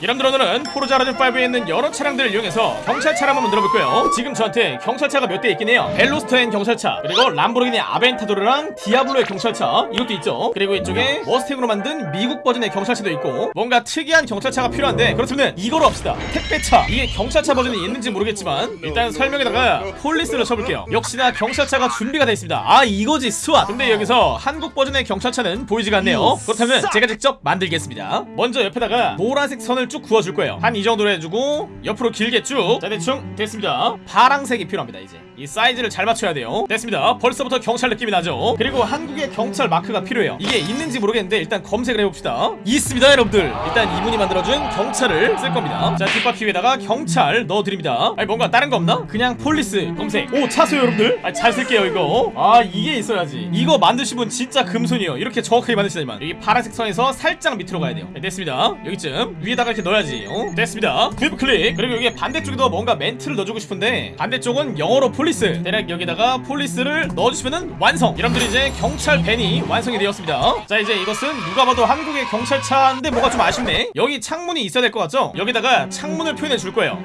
여러분들 오늘은 Forza Horizon 5에 있는 여러 차량들을 이용해서 경찰차를 한번 만들어 볼 거예요. 지금 저한테 경찰차가 몇 대 있긴 해요. Veloster N 경찰차 그리고 Lamborghini Aventador랑 Diablo의 경찰차 이것도 있죠. 그리고 이쪽에 Mustang으로 만든 미국 버전의 경찰차도 있고 뭔가 특이한 경찰차가 필요한데 그렇다면 이거로 합시다. 택배차. 이게 경찰차 버전이 있는지 모르겠지만 일단 설명에다가 police를 쳐볼게요. 역시나 경찰차가 준비가 되어 있습니다. 아 이거지 SWAT 근데 여기서 한국 버전의 경찰차는 보이지가 않네요. 그렇다면 제가 직접 만들겠습니다. 먼저 옆에다가 노란색 선을 쭉 그어줄 거예요. 한 이 정도로 해주고 옆으로 길게 쭉자 대충 됐습니다. 파랑색이 필요합니다 이제. 이 사이즈를 잘 맞춰야 돼요. 됐습니다. 벌써부터 경찰 느낌이 나죠? 그리고 한국의 경찰 마크가 필요해요. 이게 있는지 모르겠는데 일단 검색을 해봅시다. 있습니다 여러분들. 일단 이분이 만들어준 경찰을 쓸 겁니다. 자 뒷바퀴 위에다가 경찰 넣어드립니다. 아니 뭔가 다른 거 없나? 그냥 police 검색. 오 차세요 여러분들? 아, 잘 쓸게요 이거. 아 이게 있어야지. 이거 만드신 분 진짜 금손이에요. 이렇게 정확하게 만드시다니만. 여기 파란색 선에서 살짝 밑으로 가야 돼요. 네, 됐습니다. 여기쯤. 위에다가 이렇게 넣어야지. 어? 됐습니다. view 클릭. 그리고 여기 반대쪽에도 뭔가 멘트를 넣어주고 싶은데 반대쪽은 영어로 police. 대략 여기다가 police를 넣어주시면은 완성. 여러분들 이제 경찰 밴이 완성이 되었습니다. 자 이제 이것은 누가 봐도 한국의 경찰차인데 뭐가 좀 아쉽네. 여기 창문이 있어야 될 것 같죠? 여기다가 창문을 표현해 줄 거예요.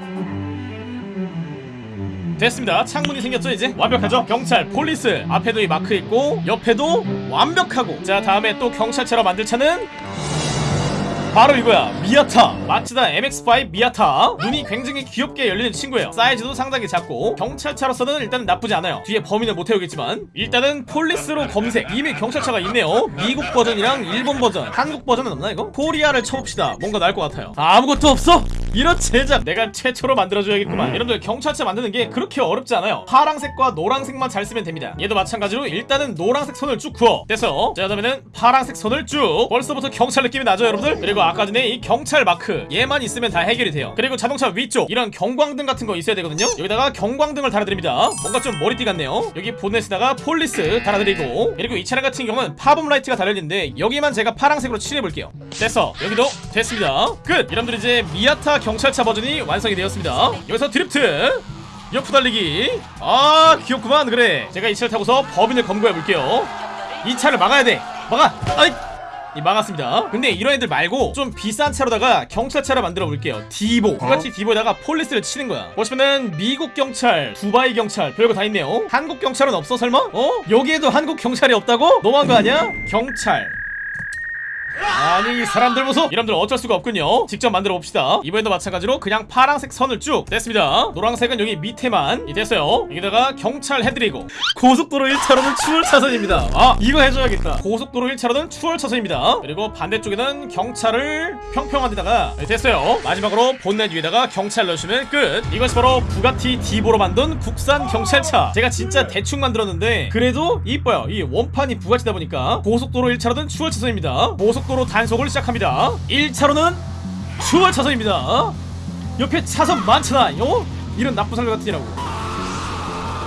됐습니다. 창문이 생겼죠 이제? 완벽하죠? 경찰 police. 앞에도 이 마크 있고 옆에도 완벽하고. 자 다음에 또 경찰차로 만들 차는 바로 이거야. Miata. Mazda MX-5 Miata. 눈이 굉장히 귀엽게 열리는 친구예요. 사이즈도 상당히 작고 경찰차로서는 일단 나쁘지 않아요. 뒤에 범인을 못 태우겠지만 일단은 police로 검색. 이미 경찰차가 있네요. 미국 버전이랑 일본 버전 한국 버전은 없나 이거? Korea를 쳐봅시다. 뭔가 나을 것 같아요. 아무것도 없어? 이런 제작 내가 최초로 만들어줘야겠구만. 여러분들 경찰차 만드는 게 그렇게 어렵지 않아요. 파랑색과 노란색만 잘 쓰면 됩니다. 얘도 마찬가지로 일단은 노란색 선을 쭉 그어 됐어. 자 그러면은 파랑색 선을 쭉 벌써부터 경찰 느낌이 나죠 여러분들? 그리고 아까 전에 이 경찰 마크 얘만 있으면 다 해결이 돼요. 그리고 자동차 위쪽 이런 경광등 같은 거 있어야 되거든요. 여기다가 경광등을 달아드립니다. 뭔가 좀 머리띠 같네요. 여기 보넷에다가 police 달아드리고 그리고 이 차량 같은 경우는 pop-up light가 달려있는데 여기만 제가 파랑색으로 칠해볼게요. 됐어. 여기도 됐습니다. 끝! 여러분들 이제 Miata 경찰차 버전이 완성이 되었습니다. 여기서 드리프트. 옆 달리기. 아 귀엽구만. 그래. 제가 이 차를 타고서 범인을 검거해 볼게요. 이 차를 막아야 돼. 막아. 아이. 이 막았습니다. 근데 이런 애들 말고 좀 비싼 차로다가 경찰차를 만들어 볼게요. Divo. Bugatti Divo에다가 police를 치는 거야. 보시면은 미국 경찰 두바이 경찰 별거 다 있네요. 한국 경찰은 없어 설마? 어? 여기에도 한국 경찰이 없다고? 너무한 거 아니야? 경찰 아니 이 사람들 보소 여러분들 어쩔 수가 없군요. 직접 만들어 봅시다. 이번에도 마찬가지로 그냥 파란색 선을 쭉 됐습니다. 노란색은 여기 밑에만. 이 됐어요. 여기다가 경찰 해드리고. 고속도로 1차로는 추월 차선입니다. 아 이거 해줘야겠다. 고속도로 1차로는 추월 차선입니다. 그리고 반대쪽에는 경찰을 평평한 데다가 네, 됐어요. 마지막으로 본넷 위에다가 경찰 넣으시면 끝. 이것이 바로 부가티 디보로 만든 국산 경찰차. 제가 진짜 대충 만들었는데 그래도 이뻐요. 이 원판이 부가티다 보니까 고속도로 1차로는 추월 차선입니다. 고속 도로 단속을 시작합니다. 1차로는 추월 차선입니다. 옆에 차선 많잖아 요. 이런 나쁜 사람 같은 이라고.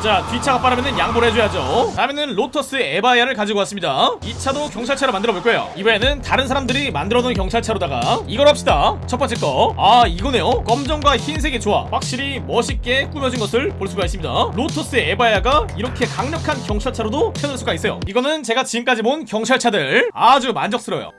자 뒷차가 빠르면 양보를 해줘야죠. 다음에는 로터스 에바야를 가지고 왔습니다. 이 차도 경찰차로 만들어 볼 거예요. 이번에는 다른 사람들이 만들어 놓은 경찰차로다가 이걸 합시다. 첫 번째 거 아 이거네요. 검정과 흰색의 조합 확실히 멋있게 꾸며진 것을 볼 수가 있습니다. 로터스 에바야가 이렇게 강력한 경찰차로도 태어날 수가 있어요. 이거는 제가 지금까지 본 경찰차들 아주 만족스러워요